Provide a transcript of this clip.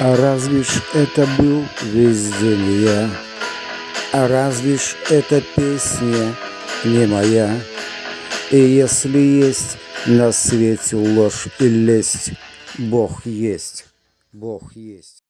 А разве ж это был весь я? А разве ж эта песня не моя? И если есть на свете ложь и лесть, Бог есть, Бог есть.